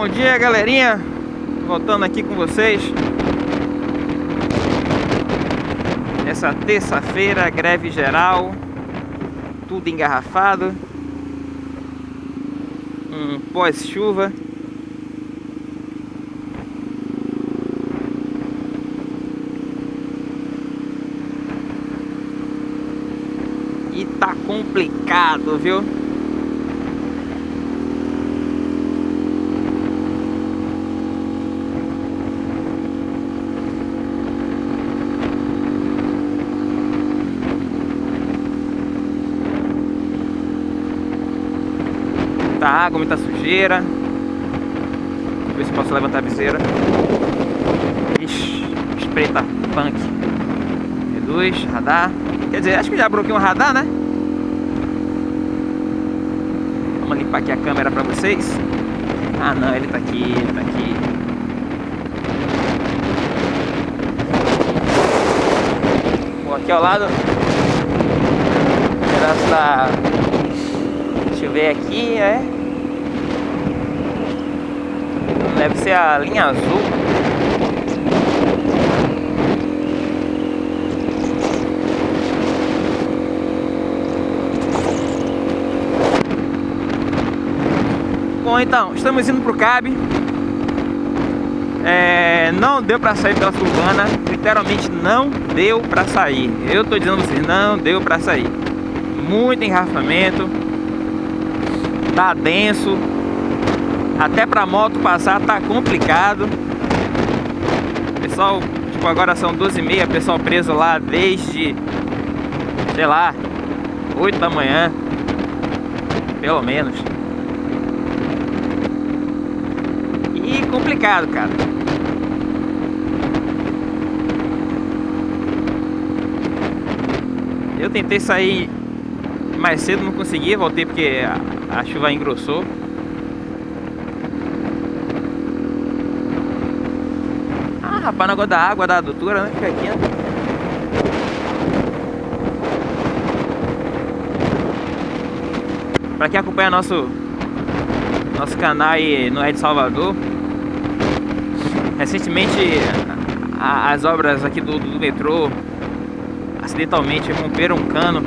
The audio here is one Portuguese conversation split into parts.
Bom dia, galerinha. Voltando aqui com vocês. Essa terça-feira, greve geral. Tudo engarrafado. Um pós-chuva. E tá complicado, viu? Muita água, muita sujeira. Deixa eu ver se posso levantar a viseira. Ixi, espreita punk. Reduz, radar. Quer dizer, acho que já bloqueei um radar, né? Vamos limpar aqui a câmera pra vocês. Ah não, ele tá aqui, ele tá aqui. Bom, aqui ao lado. Pedaço da. Ver aqui, é. Deve ser a linha azul. Bom, então, estamos indo pro CAB. É, não deu pra sair pela Surbana, literalmente não deu pra sair. Eu tô dizendo vocês, não deu pra sair. Muito engarrafamento, tá denso, até pra moto passar tá complicado. Pessoal, tipo, agora são 12h30, pessoal preso lá desde, sei lá, 8 da manhã, pelo menos. E complicado, cara. Eu tentei sair mais cedo, não consegui, voltei porque a, chuva engrossou. Ah, rapaz, negócio da água, da adutora, né? Fica aqui, né? Pra quem acompanha nosso nosso canal aí no de Salvador recentemente a, as obras aqui do, do, metrô acidentalmente romperam um cano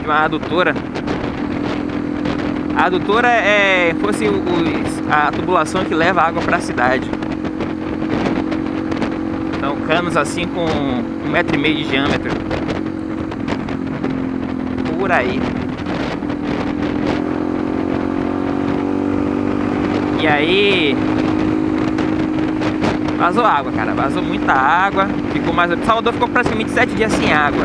de uma adutora a adutora é fosse o, a tubulação que leva água para a cidade então canos assim com um metro e meio de diâmetro por aí E aí vazou água, cara, vazou muita água. Ficou mais. Salvador ficou praticamente sete dias sem água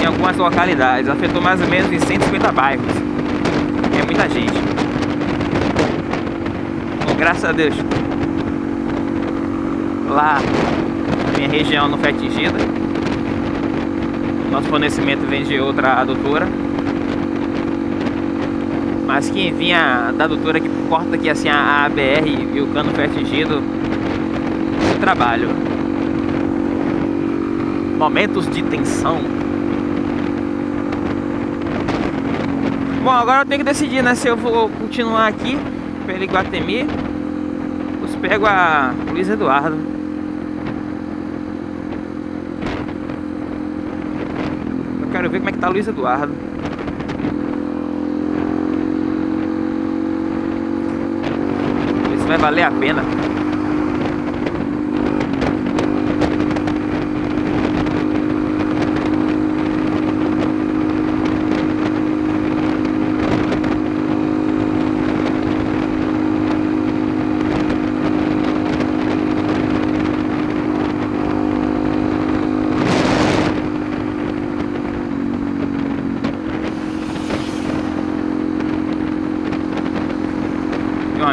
em algumas localidades. Afetou mais ou menos em 150 bairros. É muita gente. Bom, graças a Deus. Lá minha região não foi atingida. Nosso fornecimento vem de outra adutora. Mas quem vinha da adutora que corta aqui assim a ABR e o cano foi atingido trabalho. Momentos de tensão. Bom, agora eu tenho que decidir, né? Se eu vou continuar aqui pelo Iguatemi ou se pego a Luiz Eduardo. Eu quero ver como é que tá Luiz Eduardo. vai valer a pena.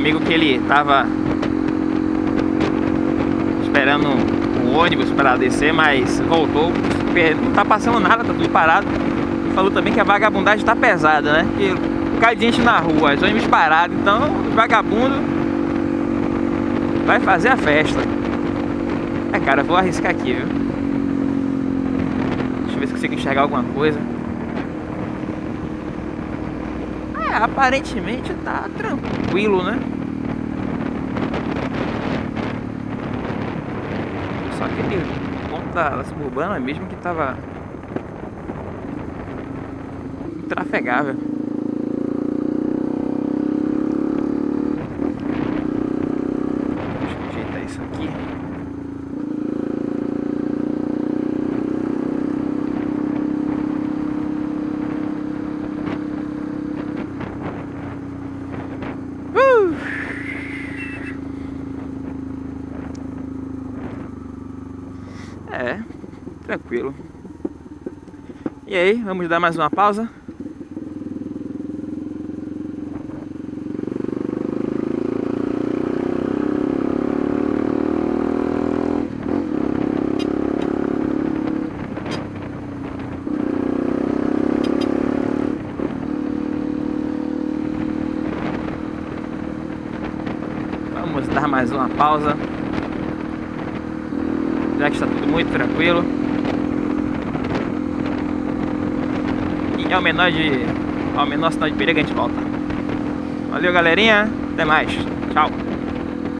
Amigo que ele tava esperando o ônibus para descer, mas voltou. Não tá passando nada, tá tudo parado. Falou também que a vagabundagem tá pesada, né? Que cai gente na rua, os ônibus parados, então os vagabundos vai fazer a festa. É cara, vou arriscar aqui, viu? Deixa eu ver se consigo enxergar alguma coisa. É, aparentemente tá tranquilo, né? Aquele ponto da suburbana mesmo que tava trafegável. Deixa eu ajeitar isso aqui. É, tranquilo. E aí, vamos dar mais uma pausa? Vamos dar mais uma pausa. Já que está tudo muito tranquilo. E ao menor de. ao menor sinal de perigo a gente volta. Valeu galerinha, até mais. Tchau.